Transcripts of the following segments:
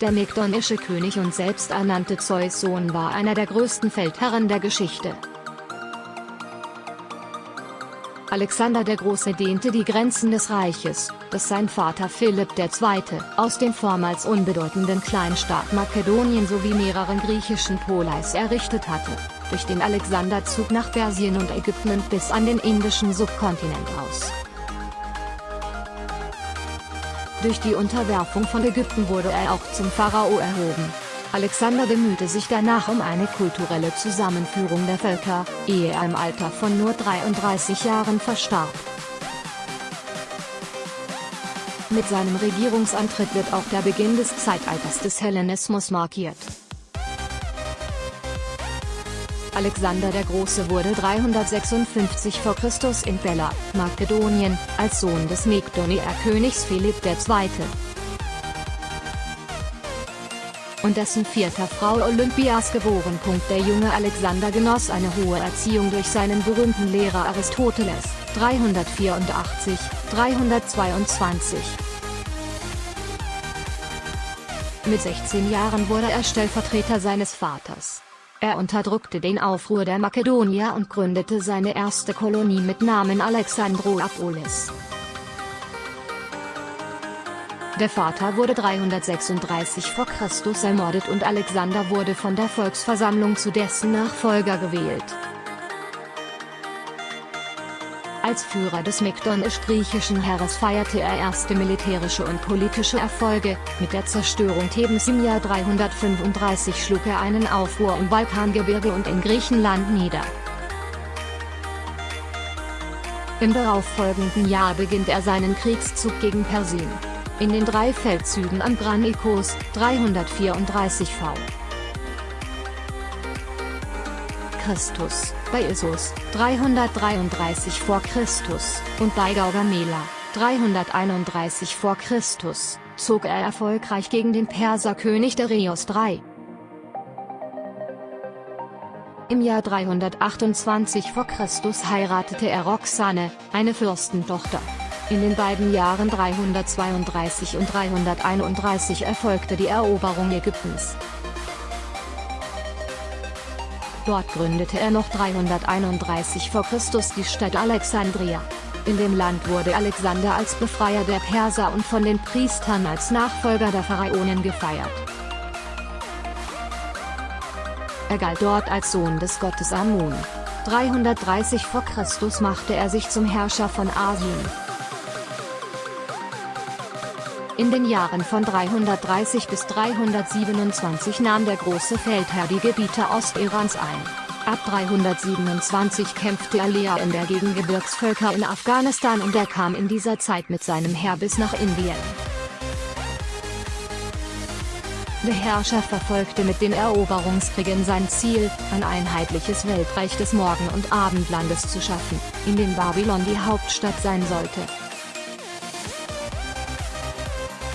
Der mekdonische König und selbsternannte Zeus-Sohn war einer der größten Feldherren der Geschichte. Alexander der Große dehnte die Grenzen des Reiches, das sein Vater Philipp II. aus dem vormals unbedeutenden Kleinstaat Makedonien sowie mehreren griechischen Poleis errichtet hatte, durch den Alexanderzug nach Persien und Ägypten und bis an den indischen Subkontinent aus. Durch die Unterwerfung von Ägypten wurde er auch zum Pharao erhoben. Alexander bemühte sich danach um eine kulturelle Zusammenführung der Völker, ehe er im Alter von nur 33 Jahren verstarb. Mit seinem Regierungsantritt wird auch der Beginn des Zeitalters des Hellenismus markiert. Alexander der Große wurde 356 v. Chr. in Bella, Makedonien, als Sohn des Mekdonier-Königs Philipp II und dessen vierter Frau Olympias geboren. Der junge Alexander genoss eine hohe Erziehung durch seinen berühmten Lehrer Aristoteles, 384, 322. Mit 16 Jahren wurde er Stellvertreter seines Vaters. Er unterdrückte den Aufruhr der Makedonier und gründete seine erste Kolonie mit Namen Alexandroapolis. Der Vater wurde 336 v. Chr. ermordet und Alexander wurde von der Volksversammlung zu dessen Nachfolger gewählt. Als Führer des mekdonisch-griechischen Heeres feierte er erste militärische und politische Erfolge, mit der Zerstörung Thebens im Jahr 335 schlug er einen Aufruhr im Balkangebirge und in Griechenland nieder. Im darauffolgenden Jahr beginnt er seinen Kriegszug gegen Persien in den drei Feldzügen an Granikos, 334 v. Christus, bei Issus, 333 v. Christus, und bei Gaugamela, 331 v. Christus, zog er erfolgreich gegen den Perserkönig Darius III. Im Jahr 328 v. Christus heiratete er Roxane, eine Fürstentochter. In den beiden Jahren 332 und 331 erfolgte die Eroberung Ägyptens. Dort gründete er noch 331 v. Chr. die Stadt Alexandria. In dem Land wurde Alexander als Befreier der Perser und von den Priestern als Nachfolger der Pharaonen gefeiert. Er galt dort als Sohn des Gottes Amun. 330 v. Chr. machte er sich zum Herrscher von Asien. In den Jahren von 330 bis 327 nahm der große Feldherr die Gebiete Ostirans ein. Ab 327 kämpfte er Lea in der gegen Gebirgsvölker in Afghanistan und er kam in dieser Zeit mit seinem Heer bis nach Indien. Der Herrscher verfolgte mit den Eroberungskriegen sein Ziel, ein einheitliches Weltreich des Morgen- und Abendlandes zu schaffen, in dem Babylon die Hauptstadt sein sollte.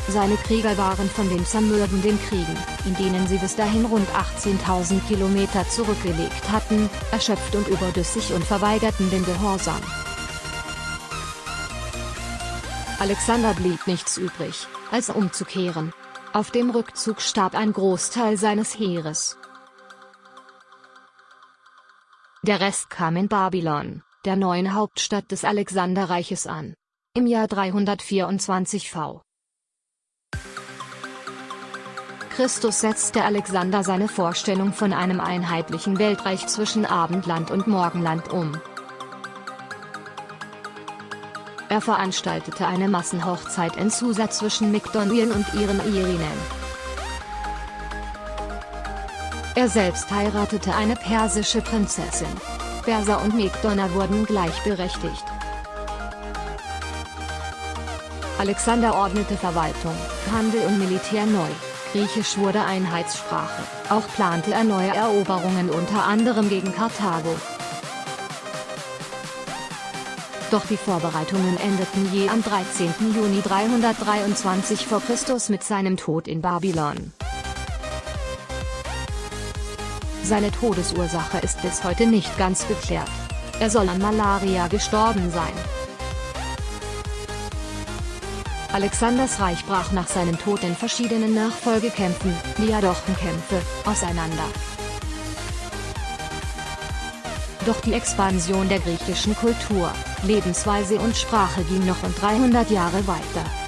Seine Krieger waren von den zermürbenden Kriegen, in denen sie bis dahin rund 18.000 Kilometer zurückgelegt hatten, erschöpft und überdüssig und verweigerten den Gehorsam. Alexander blieb nichts übrig, als umzukehren. Auf dem Rückzug starb ein Großteil seines Heeres. Der Rest kam in Babylon, der neuen Hauptstadt des Alexanderreiches an. Im Jahr 324 v. Christus setzte Alexander seine Vorstellung von einem einheitlichen Weltreich zwischen Abendland und Morgenland um. Er veranstaltete eine Massenhochzeit in Susa zwischen Mykdonien und ihren Eherinnen. Er selbst heiratete eine persische Prinzessin. Perser und Mykdoner wurden gleichberechtigt. Alexander ordnete Verwaltung, Handel und Militär neu. Griechisch wurde Einheitssprache, auch plante er neue Eroberungen unter anderem gegen Karthago. Doch die Vorbereitungen endeten je am 13. Juni 323 v. Chr. mit seinem Tod in Babylon. Seine Todesursache ist bis heute nicht ganz geklärt. Er soll an Malaria gestorben sein. Alexanders Reich brach nach seinem Tod in verschiedenen Nachfolgekämpfen, Diadochenkämpfe, auseinander. Doch die Expansion der griechischen Kultur, Lebensweise und Sprache ging noch und 300 Jahre weiter.